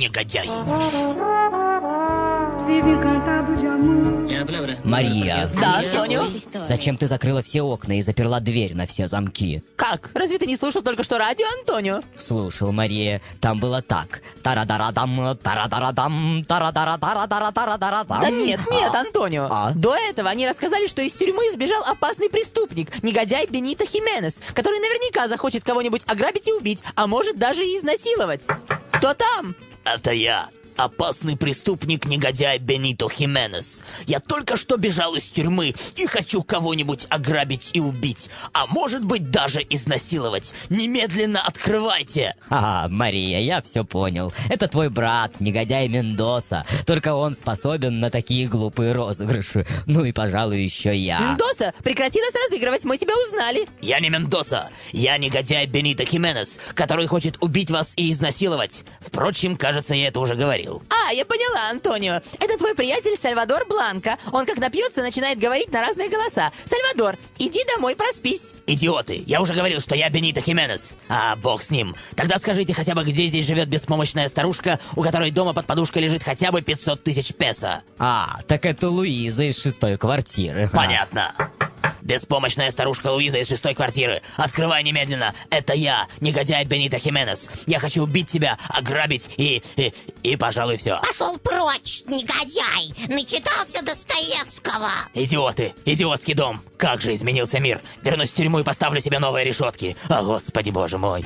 негодяй. Мария, Да, Антонио? зачем ты закрыла все окна и заперла дверь на все замки? Как? Разве ты не слушал только что радио, Антонио? Слушал, Мария, там было так. Тарадарадам, тарадарадам, тарадарадарадарадарадам. Да нет, нет, А? Антонио. А? До этого они рассказали, что из тюрьмы сбежал опасный преступник, негодяй Бенито Хименес, который наверняка захочет кого-нибудь ограбить и убить, а может даже и изнасиловать. Кто там? Это я, опасный преступник, негодяй Бенито Хименес. Я только что бежал из тюрьмы и хочу кого-нибудь ограбить и убить, а может быть даже изнасиловать. Немедленно открывайте! А, Мария, я все понял. Это твой брат, негодяй Мендоса. Только он способен на такие глупые розыгрыши. Ну и, пожалуй, еще я. Мендоса, прекрати нас разыгрывать, мы тебя узнали. Я не Мендоса, я негодяй Бенито Хименес, который хочет убить вас и изнасиловать. Впрочем, кажется, я это уже говорил. А, я поняла, Антонио. Это твой приятель Сальвадор Бланко. Он как напьется, начинает говорить на разные голоса. Сальвадор, иди домой, проспись. Идиоты, я уже говорил, что я Бенито Хименес. А, бог с ним. Тогда скажите хотя бы, где здесь живет беспомощная старушка, у которой дома под подушкой лежит хотя бы 500 тысяч песо. А, так это Луиза из шестой квартиры. Понятно. Беспомощная старушка Луиза из шестой квартиры. Открывай немедленно. Это я, негодяй Бенито Хименес. Я хочу убить тебя, ограбить и... и, и пожалуй, все. Пошел прочь, негодяй! Начитался Достоевского! Идиоты! Идиотский дом! Как же изменился мир! Вернусь в тюрьму и поставлю себе новые решетки! О, господи боже мой!